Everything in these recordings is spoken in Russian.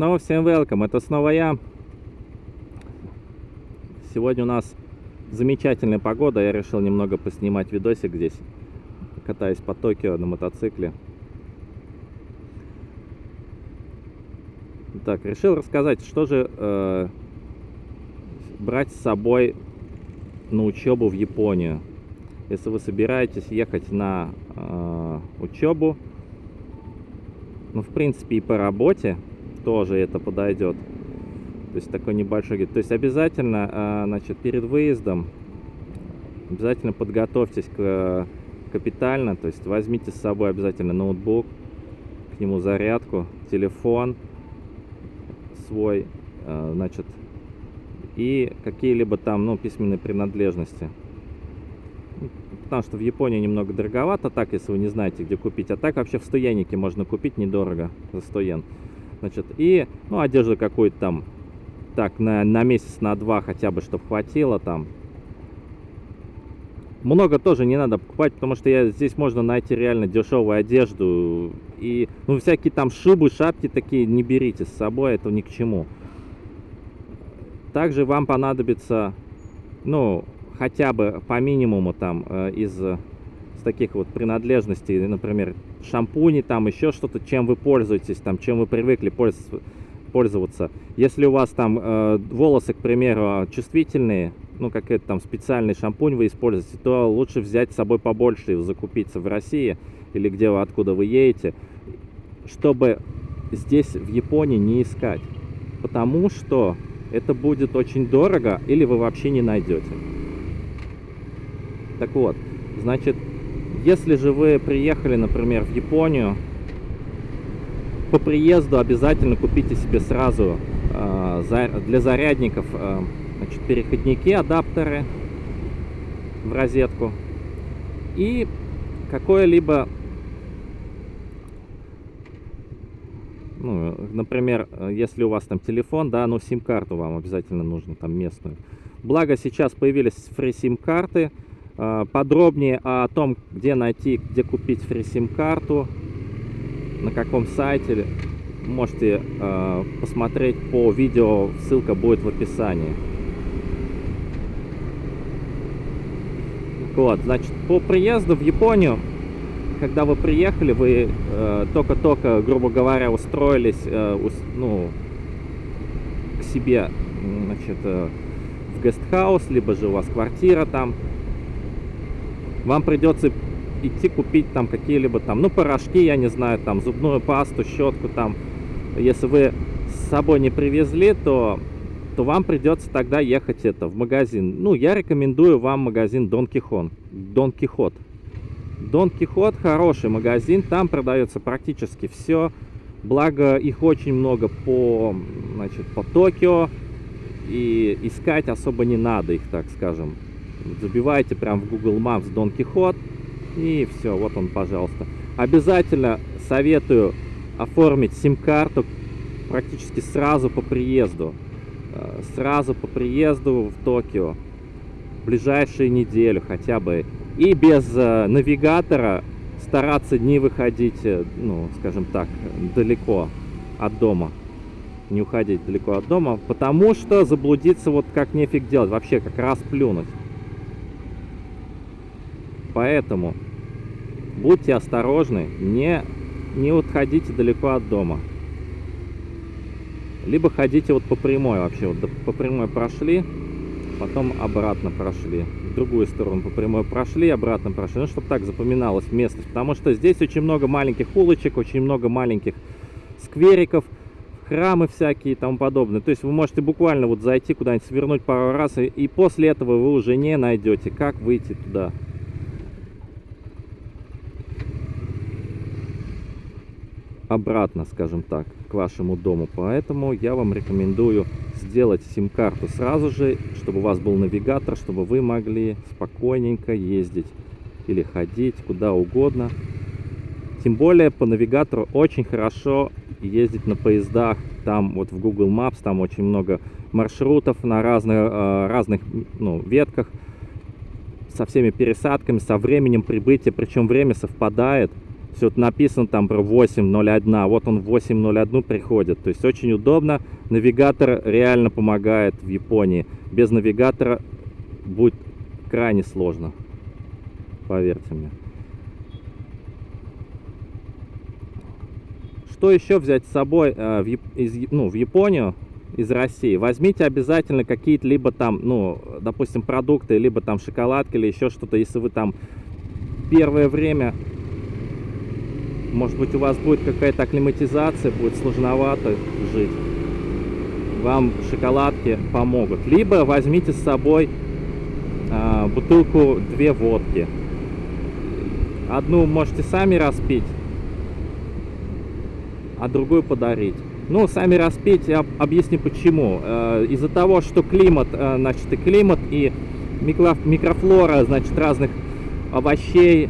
Снова всем welcome, это снова я. Сегодня у нас замечательная погода, я решил немного поснимать видосик здесь. Катаюсь по Токио на мотоцикле. Так, решил рассказать, что же э, брать с собой на учебу в Японию. Если вы собираетесь ехать на э, учебу, ну, в принципе, и по работе тоже это подойдет. То есть такой небольшой То есть обязательно, э, значит, перед выездом обязательно подготовьтесь к капитально, то есть возьмите с собой обязательно ноутбук, к нему зарядку, телефон свой, э, значит, и какие-либо там, ну, письменные принадлежности. Потому что в Японии немного дороговато, так, если вы не знаете, где купить. А так вообще в 100 йенике можно купить недорого, за 100 йен. Значит, и, ну, одежду какую-то там, так, на, на месяц, на два хотя бы, чтобы хватило там. Много тоже не надо покупать, потому что я, здесь можно найти реально дешевую одежду. И, ну, всякие там шубы, шапки такие не берите с собой, это ни к чему. Также вам понадобится, ну, хотя бы по минимуму там э, из с таких вот принадлежностей, например, шампуни, там еще что-то, чем вы пользуетесь, там, чем вы привыкли пользоваться. Если у вас там э, волосы, к примеру, чувствительные, ну, какой-то там специальный шампунь вы используете, то лучше взять с собой побольше и закупиться в России или где вы, откуда вы едете, чтобы здесь, в Японии, не искать. Потому что это будет очень дорого или вы вообще не найдете. Так вот, значит, если же вы приехали, например, в Японию, по приезду обязательно купите себе сразу э, для зарядников э, значит, переходники, адаптеры в розетку и какое-либо ну, например, если у вас там телефон, да, ну, сим-карту вам обязательно нужно, там, местную. Благо, сейчас появились фри-сим-карты, а, подробнее о том, где найти, где купить фри-сим-карту, на каком сайте, можете э, посмотреть по видео, ссылка будет в описании. Вот, значит, по приезду в Японию, когда вы приехали, вы э, только-только, э, грубо говоря, устроились, э, ус, ну, к себе, значит, э, в гестхаус, либо же у вас квартира там, вам придется идти купить там какие-либо там, ну, порошки, я не знаю, там, зубную пасту, щетку там. Если вы с собой не привезли, то, то вам придется тогда ехать это в магазин. Ну, я рекомендую вам магазин Дон Кихон, Дон Кихот. Дон Кихот хороший магазин, там продается практически все. Благо их очень много по, значит, по Токио. И искать особо не надо их, так скажем забивайте прям в Google Maps Дон Кихот. И все, вот он, пожалуйста. Обязательно советую оформить сим-карту практически сразу по приезду. Э, сразу по приезду в Токио. В ближайшие неделю хотя бы. И без э, навигатора стараться не выходить, э, ну, скажем так, далеко от дома. Не уходить далеко от дома, потому что заблудиться вот как нефиг делать, вообще как раз плюнуть. Поэтому будьте осторожны, не, не отходите далеко от дома. Либо ходите вот по прямой вообще, вот по прямой прошли, потом обратно прошли. В другую сторону по прямой прошли, обратно прошли. Ну, чтобы так запоминалось местность. Потому что здесь очень много маленьких улочек, очень много маленьких сквериков, храмы всякие и тому подобное. То есть вы можете буквально вот зайти куда-нибудь, свернуть пару раз, и, и после этого вы уже не найдете, как выйти туда. Обратно, скажем так, к вашему дому. Поэтому я вам рекомендую сделать сим-карту сразу же, чтобы у вас был навигатор, чтобы вы могли спокойненько ездить или ходить куда угодно. Тем более по навигатору очень хорошо ездить на поездах. Там вот в Google Maps, там очень много маршрутов на разных, э, разных ну, ветках со всеми пересадками, со временем прибытия. Причем время совпадает Все написано там про 8.01, вот он в 8.01 приходит. То есть очень удобно. Навигатор реально помогает в Японии. Без навигатора будет крайне сложно. Поверьте мне. Что еще взять с собой э, в, из, ну, в Японию из России? Возьмите обязательно какие-то либо там, ну, допустим, продукты, либо там шоколадки или еще что-то, если вы там первое время может быть, у вас будет какая-то акклиматизация, будет сложновато жить. Вам шоколадки помогут. Либо возьмите с собой э, бутылку две водки. Одну можете сами распить, а другую подарить. Ну, сами распить, я объясню почему. Э, Из-за того, что климат, э, значит, и климат, и микрофлора, значит, разных овощей,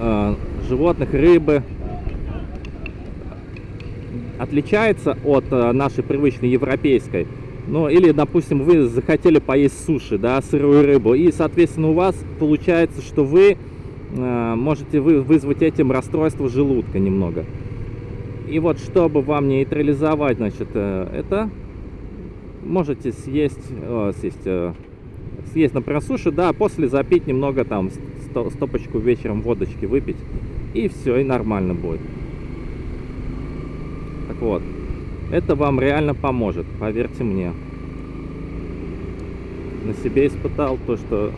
э, животных, рыбы отличается от э, нашей привычной европейской. Ну, или, допустим, вы захотели поесть суши, да, сырую рыбу, и, соответственно, у вас получается, что вы э, можете вы, вызвать этим расстройство желудка немного. И вот, чтобы вам нейтрализовать, значит, э, это, можете съесть, э, съесть, э, съесть, например, суши, да, после запить немного там стопочку вечером водочки выпить, и все, и нормально будет. Так вот, это вам реально поможет, поверьте мне. На себе испытал то, что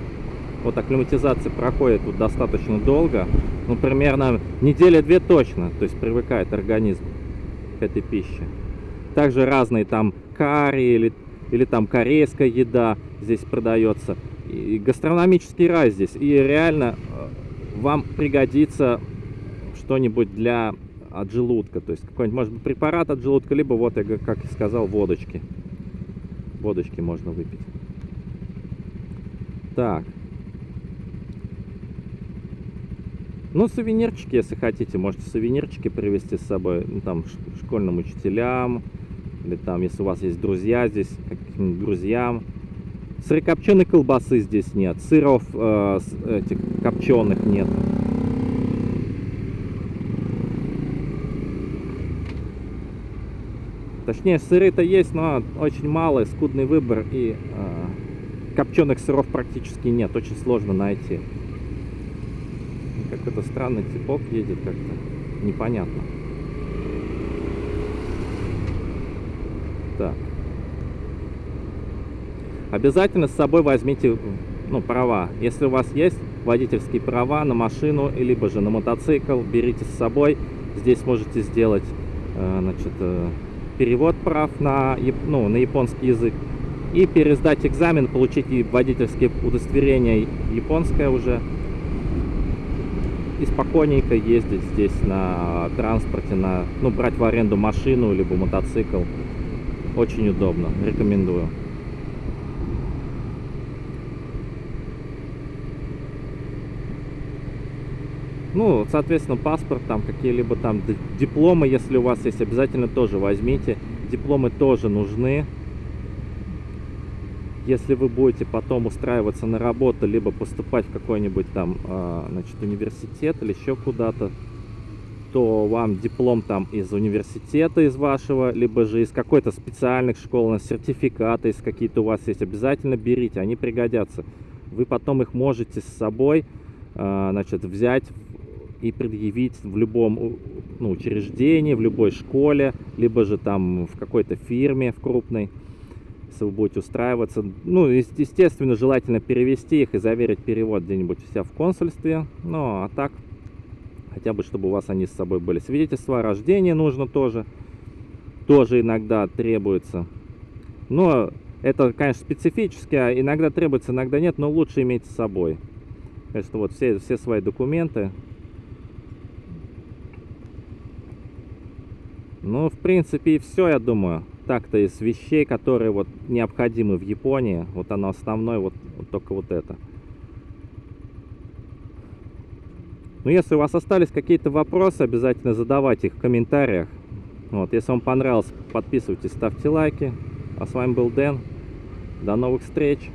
вот акклиматизация проходит вот достаточно долго, ну, примерно неделя-две точно, то есть привыкает организм к этой пище. Также разные там карри или, или там корейская еда здесь продается и гастрономический рай здесь. И реально э, вам пригодится что-нибудь для от желудка. То есть какой-нибудь, может быть, препарат от желудка, либо вот, я как сказал, водочки. Водочки можно выпить. Так. Ну, сувенирчики, если хотите, можете сувенирчики привезти с собой, ну, там, школьным учителям, или там, если у вас есть друзья здесь, каким-нибудь друзьям, Сырокопченой колбасы здесь нет, сыров э, этих копченых нет. Точнее, сыры-то есть, но очень малый, скудный выбор, и э, копченых сыров практически нет, очень сложно найти. Какой-то странный типок едет как-то, непонятно. Так. Обязательно с собой возьмите ну, права. Если у вас есть водительские права на машину, либо же на мотоцикл, берите с собой. Здесь можете сделать э, значит, э, перевод прав на, ну, на японский язык и пересдать экзамен, получить водительские удостоверения японское уже и спокойненько ездить здесь на транспорте, на, ну, брать в аренду машину либо мотоцикл. Очень удобно, рекомендую. Ну, соответственно, паспорт, там какие-либо там дипломы, если у вас есть, обязательно тоже возьмите. Дипломы тоже нужны. Если вы будете потом устраиваться на работу, либо поступать в какой-нибудь там, а, значит, университет или еще куда-то, то вам диплом там из университета, из вашего, либо же из какой-то специальных школ, сертификаты, из какие-то у вас есть, обязательно берите, они пригодятся. Вы потом их можете с собой, а, значит, взять и предъявить в любом ну, учреждении, в любой школе, либо же там в какой-то фирме, в крупной, если вы будете устраиваться. Ну, естественно, желательно перевести их и заверить перевод где-нибудь у себя в консульстве. Ну, а так, хотя бы, чтобы у вас они с собой были. Свидетельство о рождении нужно тоже, тоже иногда требуется. Но это, конечно, специфически, а иногда требуется, иногда нет, но лучше иметь с собой. Конечно, вот все, все свои документы Ну, в принципе, и все, я думаю. Так-то из вещей, которые вот необходимы в Японии, вот оно основное, вот, вот только вот это. Ну, если у вас остались какие-то вопросы, обязательно задавайте их в комментариях. Вот, если вам понравилось, подписывайтесь, ставьте лайки. А с вами был Дэн. До новых встреч!